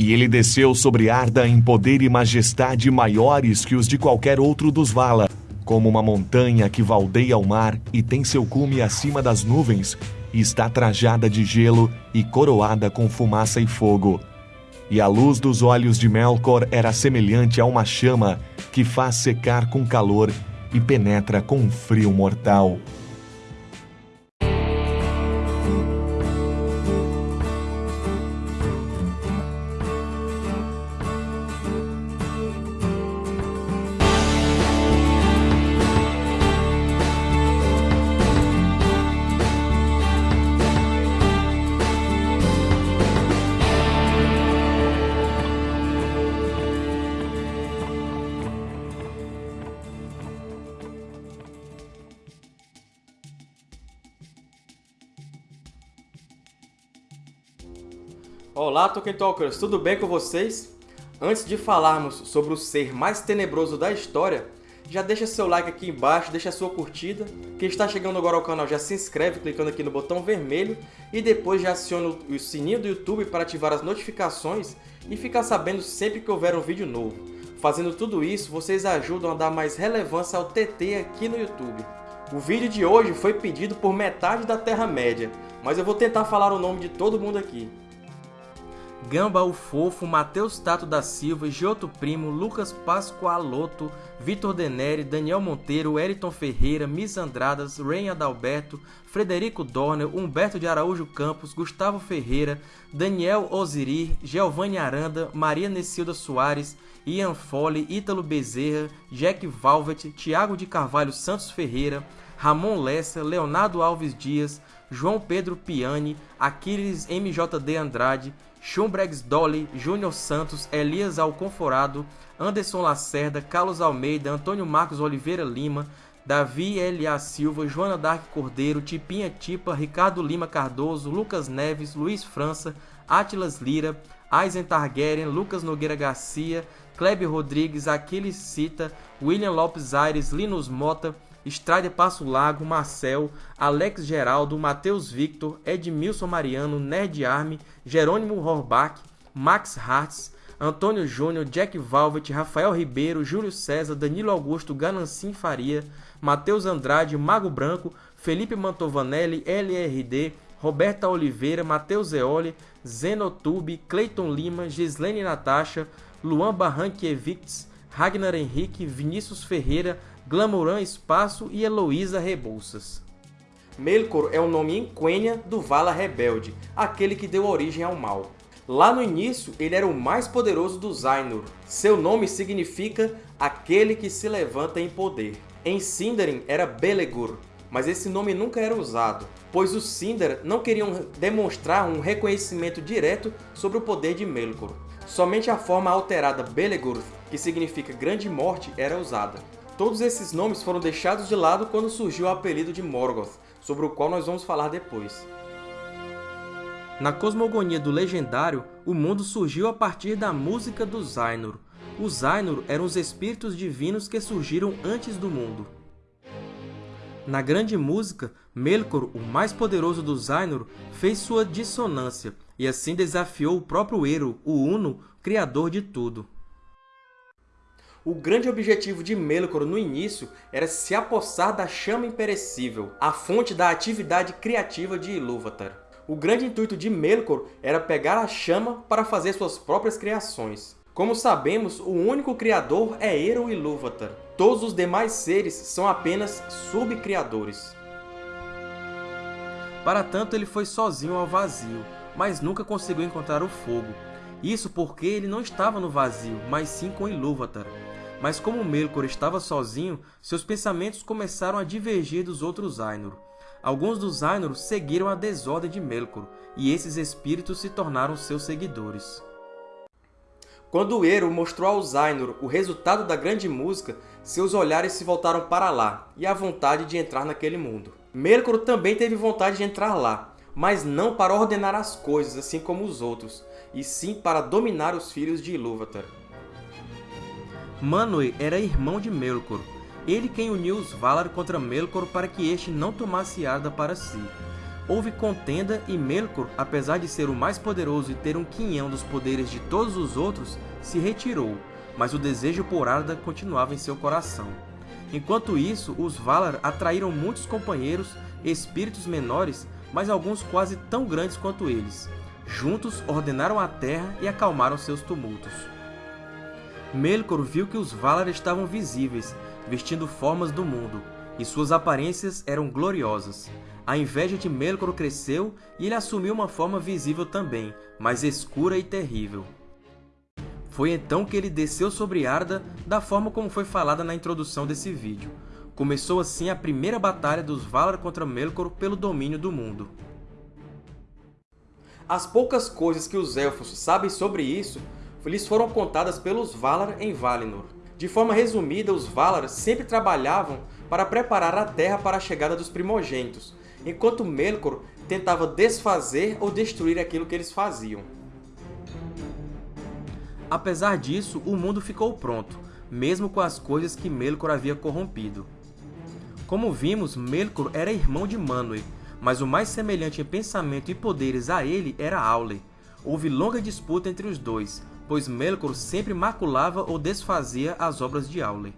E ele desceu sobre Arda em poder e majestade maiores que os de qualquer outro dos Vala, como uma montanha que valdeia ao mar e tem seu cume acima das nuvens, e está trajada de gelo e coroada com fumaça e fogo. E a luz dos olhos de Melkor era semelhante a uma chama que faz secar com calor e penetra com um frio mortal. Olá, Tolkien Talkers! Tudo bem com vocês? Antes de falarmos sobre o ser mais tenebroso da história, já deixa seu like aqui embaixo, deixa sua curtida. Quem está chegando agora ao canal já se inscreve clicando aqui no botão vermelho e depois já aciona o sininho do YouTube para ativar as notificações e ficar sabendo sempre que houver um vídeo novo. Fazendo tudo isso, vocês ajudam a dar mais relevância ao TT aqui no YouTube. O vídeo de hoje foi pedido por metade da Terra-média, mas eu vou tentar falar o nome de todo mundo aqui. Gamba o Fofo, Matheus Tato da Silva, Giotto Primo, Lucas Pascoaloto, Vitor Deneri, Daniel Monteiro, Eriton Ferreira, Miss Andradas, Ren Adalberto, Frederico Dorner, Humberto de Araújo Campos, Gustavo Ferreira, Daniel Osirir, Giovanni Aranda, Maria Nessilda Soares, Ian Foley, Ítalo Bezerra, Jack Valvet, Tiago de Carvalho Santos Ferreira, Ramon Lessa, Leonardo Alves Dias, João Pedro Piani, Aquiles MJD Andrade, Schumbregs Dolly, Júnior Santos, Elias Alconforado, Anderson Lacerda, Carlos Almeida, Antônio Marcos Oliveira Lima, Davi L.A. Silva, Joana Dark Cordeiro, Tipinha Tipa, Ricardo Lima Cardoso, Lucas Neves, Luiz França, Atlas Lira, Aizen Targaryen, Lucas Nogueira Garcia, Kleber Rodrigues, Aquiles Cita, William Lopes Aires, Linus Mota, Strider Passo Lago, Marcel, Alex Geraldo, Matheus Victor, Edmilson Mariano, Nerd Arme, Jerônimo Horbach, Max Hartz, Antônio Júnior, Jack Valvet, Rafael Ribeiro, Júlio César, Danilo Augusto, Ganancim Faria, Matheus Andrade, Mago Branco, Felipe Mantovanelli, LRD, Roberta Oliveira, Matheus Eoli, Zenotube, Cleiton Lima, Gislene Natasha, Luan Barranquiewicz, Ragnar Henrique, Vinícius Ferreira, Glamourã Espaço e Heloísa Rebouças. Melkor é o nome em Quenya do Vala Rebelde, aquele que deu origem ao mal. Lá no início, ele era o mais poderoso dos Ainur. Seu nome significa aquele que se levanta em poder. Em Sindarin era Belegur, mas esse nome nunca era usado, pois os Sindar não queriam demonstrar um reconhecimento direto sobre o poder de Melkor. Somente a forma alterada Belegur, que significa Grande Morte, era usada. Todos esses nomes foram deixados de lado quando surgiu o apelido de Morgoth, sobre o qual nós vamos falar depois. Na cosmogonia do Legendário, o mundo surgiu a partir da música dos Ainur. Os Ainur eram os espíritos divinos que surgiram antes do mundo. Na Grande Música, Melkor, o mais poderoso dos Ainur, fez sua dissonância, e assim desafiou o próprio Eru, o Uno, criador de tudo. O grande objetivo de Melkor no início era se apossar da chama imperecível, a fonte da atividade criativa de Ilúvatar. O grande intuito de Melkor era pegar a chama para fazer suas próprias criações. Como sabemos, o único criador é Eru Ilúvatar. Todos os demais seres são apenas subcriadores. Para tanto, ele foi sozinho ao vazio, mas nunca conseguiu encontrar o fogo. Isso porque ele não estava no vazio, mas sim com Ilúvatar. Mas como Melkor estava sozinho, seus pensamentos começaram a divergir dos outros Ainur. Alguns dos Ainur seguiram a desordem de Melkor, e esses espíritos se tornaram seus seguidores. Quando Eru mostrou aos Ainur o resultado da grande música, seus olhares se voltaram para lá, e a vontade de entrar naquele mundo. Melkor também teve vontade de entrar lá, mas não para ordenar as coisas assim como os outros, e sim para dominar os filhos de Ilúvatar. Manwë era irmão de Melkor, ele quem uniu os Valar contra Melkor para que este não tomasse Arda para si. houve contenda e Melkor, apesar de ser o mais poderoso e ter um quinhão dos poderes de todos os outros, se retirou, mas o desejo por Arda continuava em seu coração. Enquanto isso, os Valar atraíram muitos companheiros, espíritos menores, mas alguns quase tão grandes quanto eles. Juntos, ordenaram a terra e acalmaram seus tumultos. Melkor viu que os Valar estavam visíveis, vestindo formas do mundo, e suas aparências eram gloriosas. A inveja de Melkor cresceu e ele assumiu uma forma visível também, mas escura e terrível. Foi então que ele desceu sobre Arda da forma como foi falada na introdução desse vídeo. Começou assim a primeira batalha dos Valar contra Melkor pelo domínio do mundo. As poucas coisas que os Elfos sabem sobre isso lhes foram contadas pelos Valar em Valinor. De forma resumida, os Valar sempre trabalhavam para preparar a Terra para a chegada dos primogênitos, enquanto Melkor tentava desfazer ou destruir aquilo que eles faziam. Apesar disso, o mundo ficou pronto, mesmo com as coisas que Melkor havia corrompido. Como vimos, Melkor era irmão de Manwë, mas o mais semelhante em pensamento e poderes a ele era Aule. Houve longa disputa entre os dois, pois Melkor sempre maculava ou desfazia as obras de Aule.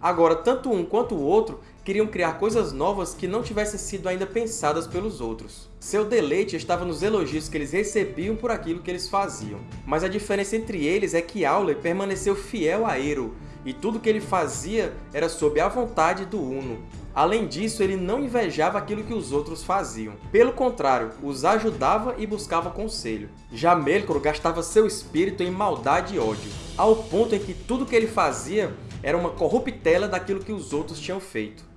Agora, tanto um quanto o outro queriam criar coisas novas que não tivessem sido ainda pensadas pelos outros. Seu deleite estava nos elogios que eles recebiam por aquilo que eles faziam. Mas a diferença entre eles é que Aule permaneceu fiel a Eru, e tudo que ele fazia era sob a vontade do Uno. Além disso, ele não invejava aquilo que os outros faziam. Pelo contrário, os ajudava e buscava conselho. Já Melkor gastava seu espírito em maldade e ódio, ao ponto em que tudo que ele fazia era uma corruptela daquilo que os outros tinham feito.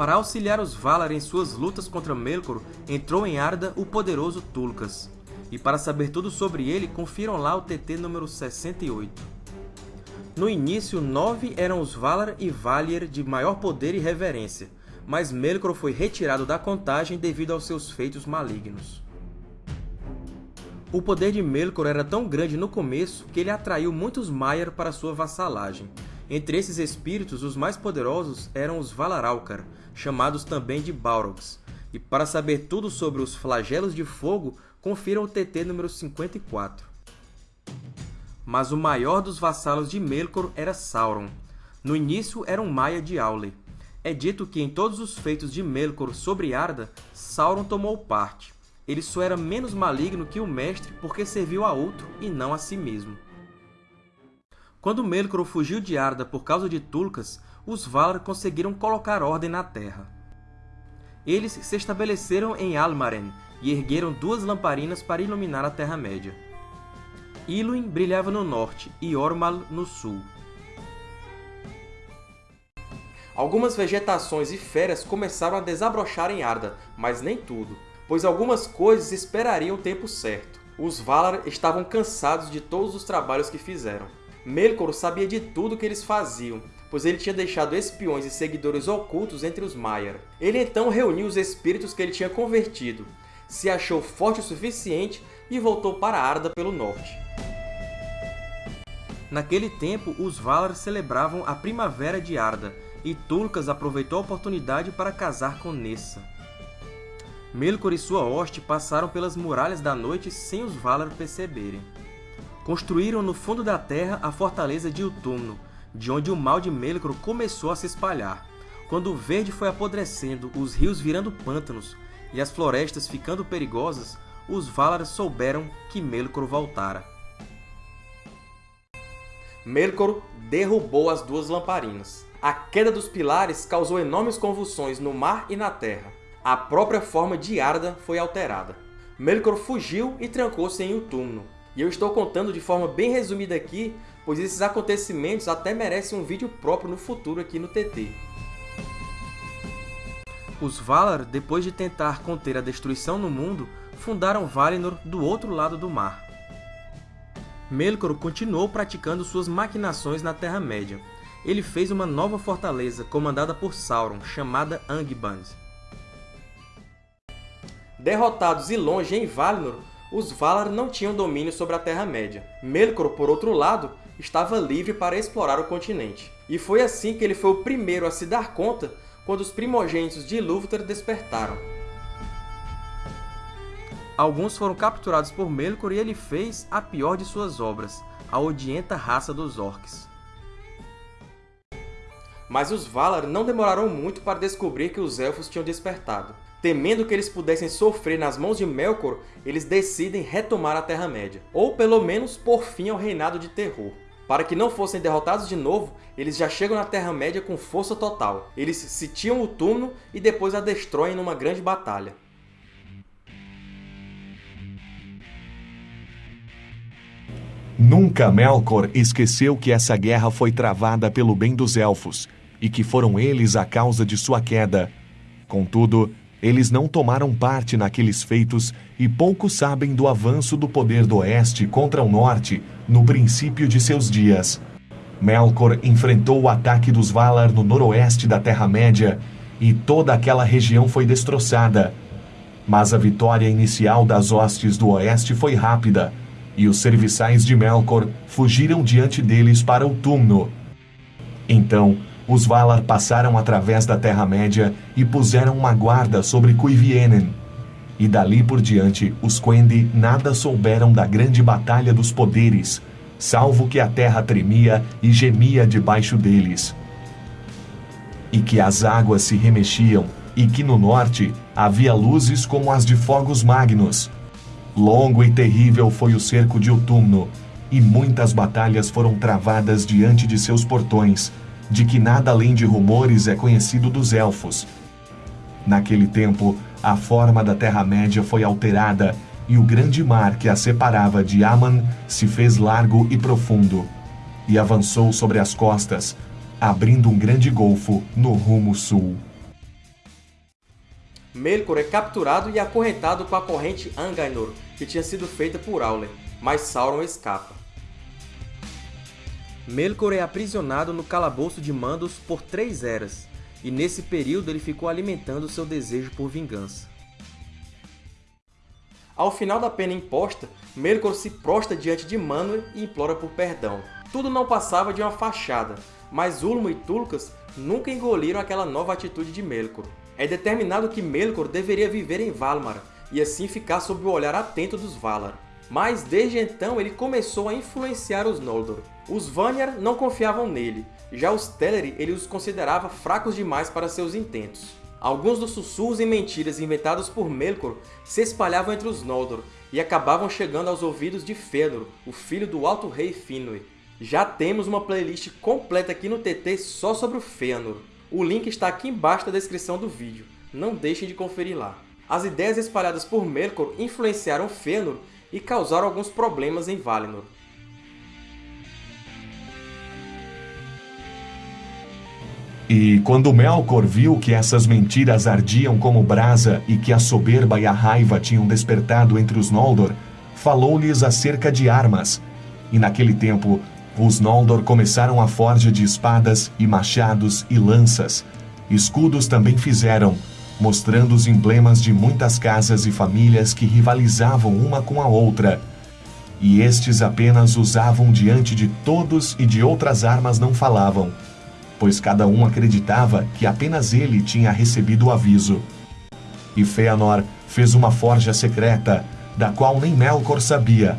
Para auxiliar os Valar em suas lutas contra Melkor, entrou em Arda o poderoso Tulkas. E para saber tudo sobre ele, confiram lá o TT número 68. No início, nove eram os Valar e Valier de maior poder e reverência, mas Melkor foi retirado da contagem devido aos seus feitos malignos. O poder de Melkor era tão grande no começo que ele atraiu muitos Maiar para sua vassalagem. Entre esses espíritos, os mais poderosos eram os Valaralkar, chamados também de Balrogs. E para saber tudo sobre os Flagelos de Fogo, confiram o TT número 54. Mas o maior dos vassalos de Melkor era Sauron. No início era um Maia de Aule. É dito que em todos os feitos de Melkor sobre Arda, Sauron tomou parte ele só era menos maligno que o mestre porque serviu a outro e não a si mesmo. Quando Melkor fugiu de Arda por causa de Tulkas, os Valar conseguiram colocar ordem na Terra. Eles se estabeleceram em Almaren e ergueram duas lamparinas para iluminar a Terra-média. Iluin brilhava no norte e Ormal no sul. Algumas vegetações e feras começaram a desabrochar em Arda, mas nem tudo pois algumas coisas esperariam o tempo certo. Os Valar estavam cansados de todos os trabalhos que fizeram. Melkor sabia de tudo que eles faziam, pois ele tinha deixado espiões e seguidores ocultos entre os Maiar. Ele então reuniu os espíritos que ele tinha convertido, se achou forte o suficiente e voltou para Arda pelo norte. Naquele tempo, os Valar celebravam a Primavera de Arda, e Tulkas aproveitou a oportunidade para casar com Nessa. Melkor e sua hoste passaram pelas Muralhas da Noite sem os Valar perceberem. Construíram no fundo da terra a fortaleza de Utumno, de onde o mal de Melkor começou a se espalhar. Quando o verde foi apodrecendo, os rios virando pântanos e as florestas ficando perigosas, os Valar souberam que Melkor voltara. Melkor derrubou as duas lamparinas. A queda dos pilares causou enormes convulsões no mar e na terra a própria forma de Arda foi alterada. Melkor fugiu e trancou-se em Utumno. E eu estou contando de forma bem resumida aqui, pois esses acontecimentos até merecem um vídeo próprio no futuro aqui no TT. Os Valar, depois de tentar conter a destruição no mundo, fundaram Valinor do outro lado do mar. Melkor continuou praticando suas maquinações na Terra-média. Ele fez uma nova fortaleza comandada por Sauron, chamada Angband. Derrotados e longe em Valinor, os Valar não tinham domínio sobre a Terra-média. Melkor, por outro lado, estava livre para explorar o continente. E foi assim que ele foi o primeiro a se dar conta quando os primogênitos de Ilúvatar despertaram. Alguns foram capturados por Melkor e ele fez a pior de suas obras, a odienta raça dos Orcs. Mas os Valar não demoraram muito para descobrir que os Elfos tinham despertado. Temendo que eles pudessem sofrer nas mãos de Melkor, eles decidem retomar a Terra-média, ou pelo menos pôr fim ao reinado de terror. Para que não fossem derrotados de novo, eles já chegam na Terra-média com força total. Eles sitiam o túmulo e depois a destroem numa grande batalha. Nunca Melkor esqueceu que essa guerra foi travada pelo bem dos Elfos, e que foram eles a causa de sua queda. Contudo, eles não tomaram parte naqueles feitos e pouco sabem do avanço do poder do Oeste contra o Norte no princípio de seus dias. Melkor enfrentou o ataque dos Valar no noroeste da Terra-média e toda aquela região foi destroçada. Mas a vitória inicial das hostes do Oeste foi rápida, e os serviçais de Melkor fugiram diante deles para o túmulo. Então, os Valar passaram através da Terra-média e puseram uma guarda sobre Cuivienen. E dali por diante, os Quendi nada souberam da grande batalha dos poderes, salvo que a terra tremia e gemia debaixo deles. E que as águas se remexiam, e que no norte havia luzes como as de fogos magnos. Longo e terrível foi o cerco de Utumno, e muitas batalhas foram travadas diante de seus portões, de que nada além de rumores é conhecido dos elfos. Naquele tempo, a forma da Terra-média foi alterada e o grande mar que a separava de Aman se fez largo e profundo, e avançou sobre as costas, abrindo um grande golfo no rumo sul. Melkor é capturado e acorrentado com a corrente Angainor, que tinha sido feita por Auler, mas Sauron escapa. Melkor é aprisionado no calabouço de Mandos por três eras, e nesse período ele ficou alimentando seu desejo por vingança. Ao final da pena imposta, Melkor se prostra diante de Manwë e implora por perdão. Tudo não passava de uma fachada, mas Ulmo e Tulkas nunca engoliram aquela nova atitude de Melkor. É determinado que Melkor deveria viver em Valinor, e assim ficar sob o olhar atento dos Valar. Mas desde então ele começou a influenciar os Noldor. Os Vanyar não confiavam nele, já os Teleri ele os considerava fracos demais para seus intentos. Alguns dos sussurros e mentiras inventados por Melkor se espalhavam entre os Noldor e acabavam chegando aos ouvidos de Fëanor, o filho do Alto Rei Finwë. Já temos uma playlist completa aqui no TT só sobre o Fëanor. O link está aqui embaixo na descrição do vídeo, não deixem de conferir lá. As ideias espalhadas por Melkor influenciaram Fëanor e causaram alguns problemas em Valinor. E quando Melkor viu que essas mentiras ardiam como brasa e que a soberba e a raiva tinham despertado entre os Noldor, falou-lhes acerca de armas. E naquele tempo, os Noldor começaram a forja de espadas e machados e lanças. Escudos também fizeram, mostrando os emblemas de muitas casas e famílias que rivalizavam uma com a outra. E estes apenas usavam diante de todos e de outras armas não falavam, pois cada um acreditava que apenas ele tinha recebido o aviso. E Fëanor fez uma forja secreta, da qual nem Melkor sabia,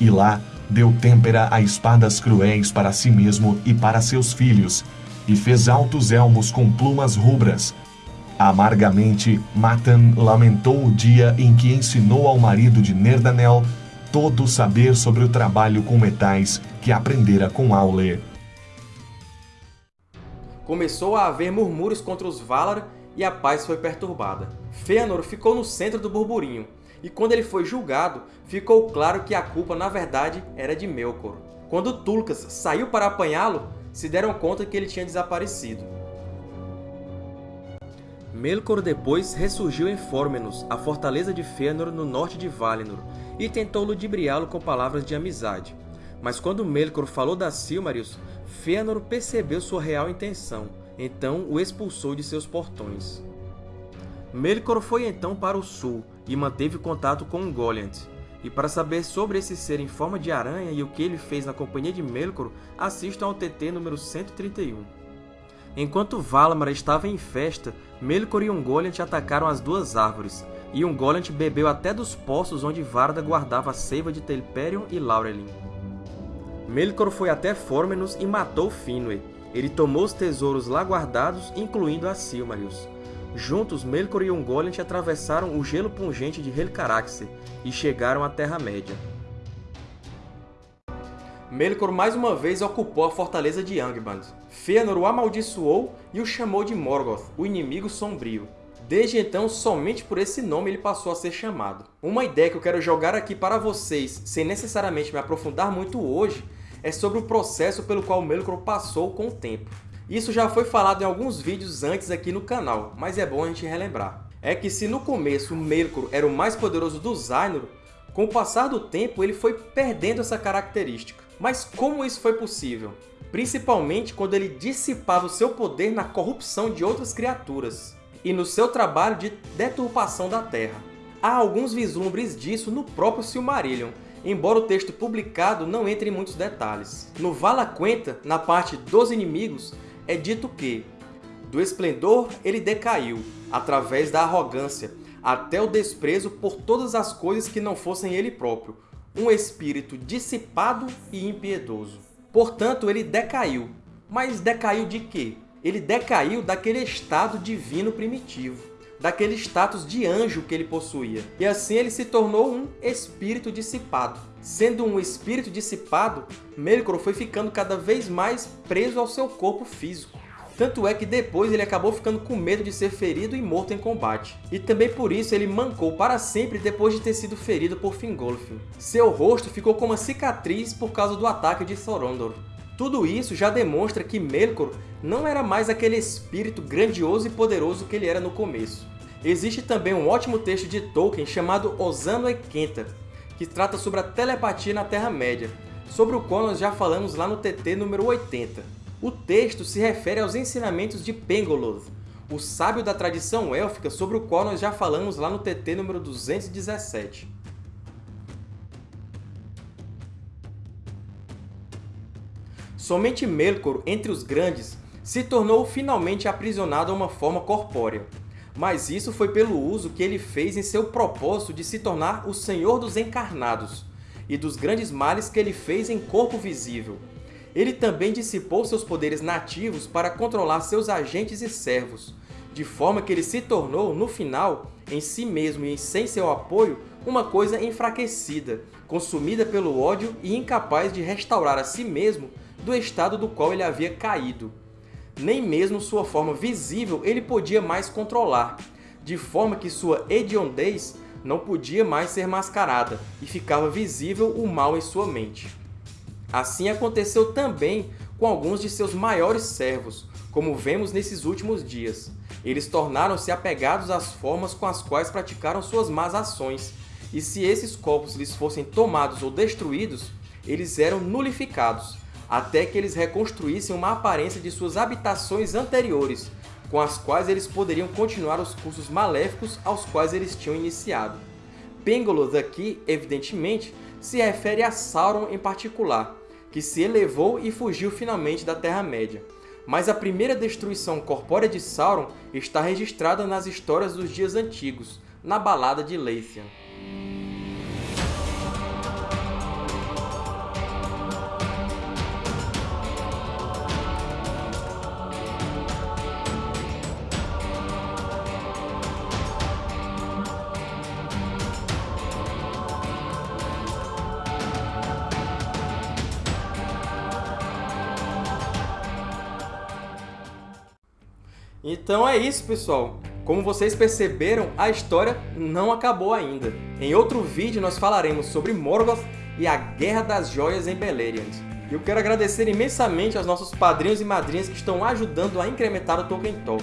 e lá deu têmpera a espadas cruéis para si mesmo e para seus filhos, e fez altos elmos com plumas rubras, Amargamente, Matan lamentou o dia em que ensinou ao marido de Nerdanel todo o saber sobre o trabalho com metais que aprendera com Aule. Começou a haver murmúrios contra os Valar e a paz foi perturbada. Fëanor ficou no centro do burburinho, e quando ele foi julgado, ficou claro que a culpa, na verdade, era de Melkor. Quando Tulkas saiu para apanhá-lo, se deram conta que ele tinha desaparecido. Melkor depois ressurgiu em Fórmenos, a fortaleza de Fëanor no norte de Valinor, e tentou ludibriá-lo com palavras de amizade. Mas quando Melkor falou das Silmarils, Fëanor percebeu sua real intenção, então o expulsou de seus portões. Melkor foi então para o sul e manteve contato com Ungoliant. E para saber sobre esse ser em forma de aranha e o que ele fez na companhia de Melkor, assistam ao TT número 131. Enquanto Valamar estava em festa, Melkor e Ungoliant atacaram as duas árvores, e Ungoliant bebeu até dos poços onde Varda guardava a seiva de Telperion e Laurelin. Melkor foi até Fórmenos e matou Finwë. Ele tomou os tesouros lá guardados, incluindo a Silmarils. Juntos, Melkor e Ungoliant atravessaram o gelo pungente de Helcaraxe e chegaram à Terra-média. Melkor mais uma vez ocupou a fortaleza de Angband. Fëanor o amaldiçoou e o chamou de Morgoth, o inimigo sombrio. Desde então, somente por esse nome ele passou a ser chamado. Uma ideia que eu quero jogar aqui para vocês, sem necessariamente me aprofundar muito hoje, é sobre o processo pelo qual Melkor passou com o tempo. Isso já foi falado em alguns vídeos antes aqui no canal, mas é bom a gente relembrar. É que se no começo Melkor era o mais poderoso dos Ainur, com o passar do tempo ele foi perdendo essa característica. Mas como isso foi possível? Principalmente quando ele dissipava o seu poder na corrupção de outras criaturas e no seu trabalho de deturpação da Terra. Há alguns vislumbres disso no próprio Silmarillion, embora o texto publicado não entre em muitos detalhes. No Vala Quenta, na parte dos inimigos, é dito que do esplendor ele decaiu, através da arrogância, até o desprezo por todas as coisas que não fossem ele próprio, um espírito dissipado e impiedoso. Portanto, ele decaiu. Mas decaiu de quê? Ele decaiu daquele estado divino primitivo, daquele status de anjo que ele possuía. E assim ele se tornou um espírito dissipado. Sendo um espírito dissipado, Melkor foi ficando cada vez mais preso ao seu corpo físico. Tanto é que depois ele acabou ficando com medo de ser ferido e morto em combate. E também por isso ele mancou para sempre depois de ter sido ferido por Fingolfin. Seu rosto ficou com uma cicatriz por causa do ataque de Thorondor. Tudo isso já demonstra que Melkor não era mais aquele espírito grandioso e poderoso que ele era no começo. Existe também um ótimo texto de Tolkien chamado Osano e Kenta, que trata sobre a telepatia na Terra-média, sobre o qual nós já falamos lá no TT número 80. O texto se refere aos ensinamentos de Pengoloth, o sábio da tradição élfica sobre o qual nós já falamos lá no TT número 217. Somente Melkor, entre os grandes, se tornou finalmente aprisionado a uma forma corpórea. Mas isso foi pelo uso que ele fez em seu propósito de se tornar o Senhor dos Encarnados, e dos grandes males que ele fez em corpo visível, ele também dissipou seus poderes nativos para controlar seus agentes e servos, de forma que ele se tornou, no final, em si mesmo e sem seu apoio, uma coisa enfraquecida, consumida pelo ódio e incapaz de restaurar a si mesmo do estado do qual ele havia caído. Nem mesmo sua forma visível ele podia mais controlar, de forma que sua hediondez não podia mais ser mascarada e ficava visível o mal em sua mente. Assim aconteceu também com alguns de seus maiores servos, como vemos nesses últimos dias. Eles tornaram-se apegados às formas com as quais praticaram suas más ações, e se esses corpos lhes fossem tomados ou destruídos, eles eram nulificados, até que eles reconstruíssem uma aparência de suas habitações anteriores, com as quais eles poderiam continuar os cursos maléficos aos quais eles tinham iniciado. Pengoloth aqui, evidentemente, se refere a Sauron em particular, que se elevou e fugiu finalmente da Terra-média. Mas a primeira destruição corpórea de Sauron está registrada nas histórias dos dias antigos, na Balada de Leithian. Então é isso, pessoal! Como vocês perceberam, a história não acabou ainda. Em outro vídeo nós falaremos sobre Morgoth e a Guerra das Joias em Beleriand. Eu quero agradecer imensamente aos nossos padrinhos e madrinhas que estão ajudando a incrementar o Tolkien Talk.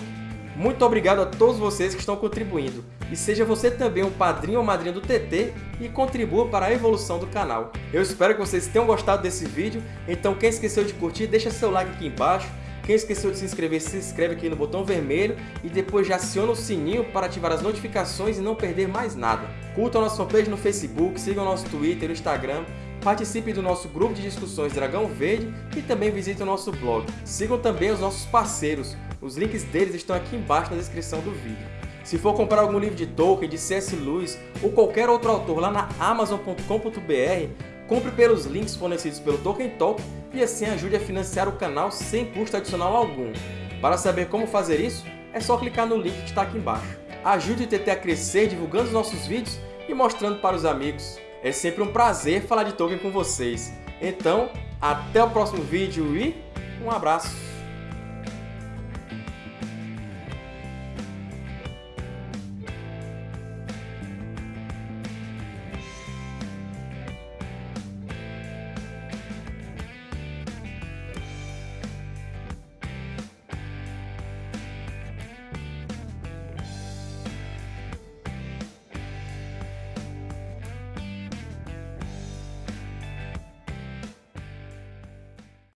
Muito obrigado a todos vocês que estão contribuindo. E seja você também um padrinho ou madrinha do TT e contribua para a evolução do canal. Eu espero que vocês tenham gostado desse vídeo, então quem esqueceu de curtir, deixa seu like aqui embaixo, quem esqueceu de se inscrever, se inscreve aqui no botão vermelho e depois já aciona o sininho para ativar as notificações e não perder mais nada. Curtam a nossa fanpage no Facebook, sigam o nosso Twitter e Instagram, participe do nosso grupo de discussões Dragão Verde e também visite o nosso blog. Sigam também os nossos parceiros, os links deles estão aqui embaixo na descrição do vídeo. Se for comprar algum livro de Tolkien, de C.S. Lewis ou qualquer outro autor lá na Amazon.com.br, compre pelos links fornecidos pelo Tolkien Talk e assim ajude a financiar o canal sem custo adicional algum. Para saber como fazer isso, é só clicar no link que está aqui embaixo. Ajude o TT a crescer divulgando os nossos vídeos e mostrando para os amigos. É sempre um prazer falar de Tolkien com vocês. Então, até o próximo vídeo e um abraço!